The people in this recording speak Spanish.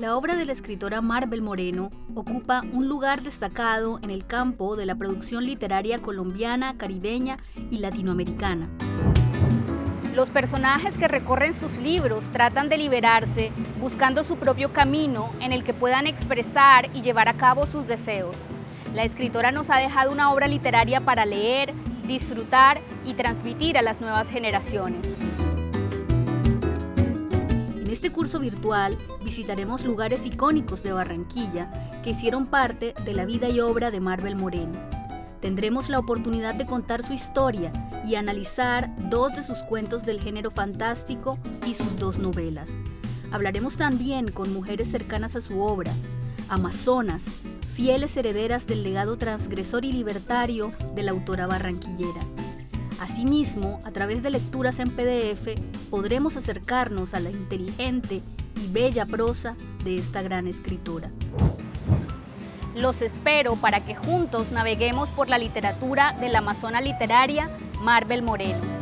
La obra de la escritora Marvel Moreno ocupa un lugar destacado en el campo de la producción literaria colombiana, caribeña y latinoamericana. Los personajes que recorren sus libros tratan de liberarse buscando su propio camino en el que puedan expresar y llevar a cabo sus deseos. La escritora nos ha dejado una obra literaria para leer, disfrutar y transmitir a las nuevas generaciones. En este curso virtual visitaremos lugares icónicos de Barranquilla que hicieron parte de la vida y obra de Marvel Moreno. Tendremos la oportunidad de contar su historia y analizar dos de sus cuentos del género fantástico y sus dos novelas. Hablaremos también con mujeres cercanas a su obra, amazonas, fieles herederas del legado transgresor y libertario de la autora barranquillera. Asimismo, a través de lecturas en PDF, podremos acercarnos a la inteligente y bella prosa de esta gran escritora. Los espero para que juntos naveguemos por la literatura de la amazona literaria Marvel Moreno.